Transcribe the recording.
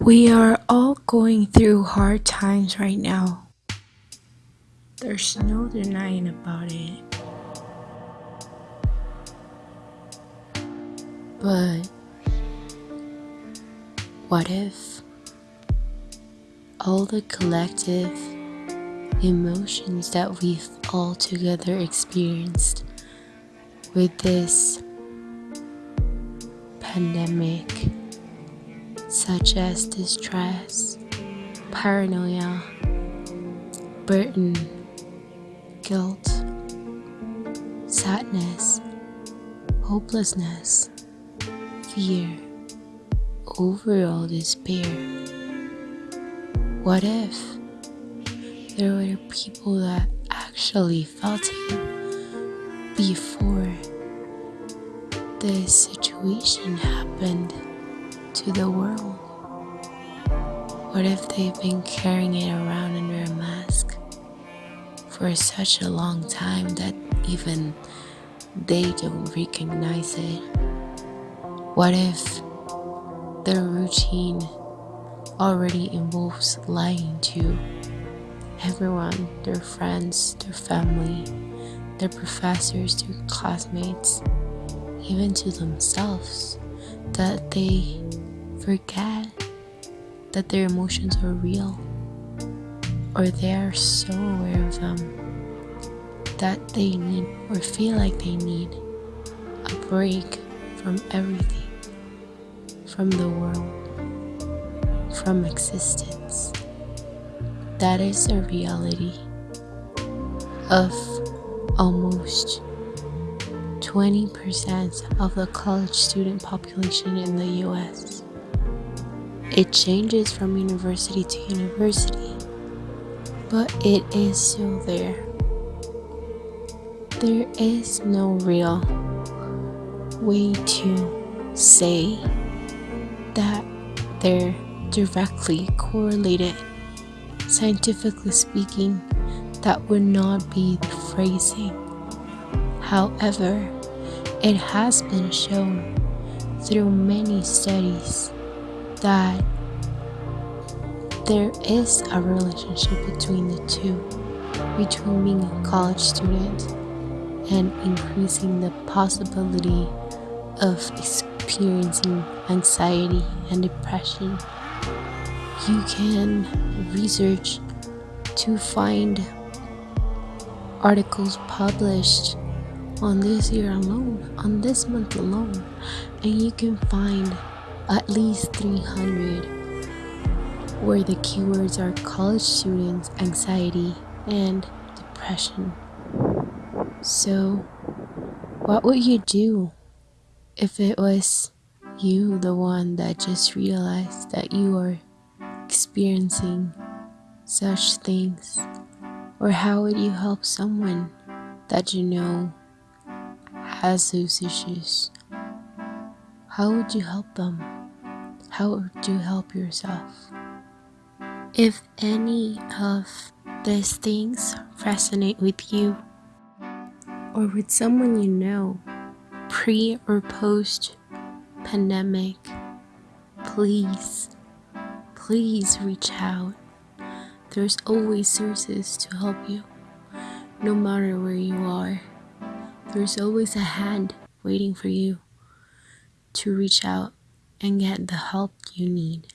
We are all going through hard times right now. There's no denying about it. But what if all the collective emotions that we've all together experienced with this pandemic, such as distress, paranoia, burden, guilt, sadness, hopelessness, fear, overall despair. What if there were people that actually felt it before this situation happened to the world? What if they've been carrying it around under a mask for such a long time that even they don't recognize it? What if their routine already involves lying to everyone, their friends, their family, their professors, their classmates? even to themselves, that they forget that their emotions are real or they are so aware of them that they need or feel like they need a break from everything, from the world, from existence. That is a reality of almost 20% of the college student population in the US. It changes from university to university, but it is still there. There is no real way to say that they're directly correlated. Scientifically speaking, that would not be the phrasing. However, it has been shown through many studies that there is a relationship between the two, between being a college student and increasing the possibility of experiencing anxiety and depression. You can research to find articles published on this year alone, on this month alone, and you can find at least 300 where the keywords are college students, anxiety, and depression. So, what would you do if it was you, the one that just realized that you are experiencing such things? Or how would you help someone that you know has those issues, how would you help them? How you help yourself? If any of these things resonate with you or with someone you know, pre or post pandemic, please, please reach out. There's always sources to help you, no matter where you are. There's always a hand waiting for you to reach out and get the help you need.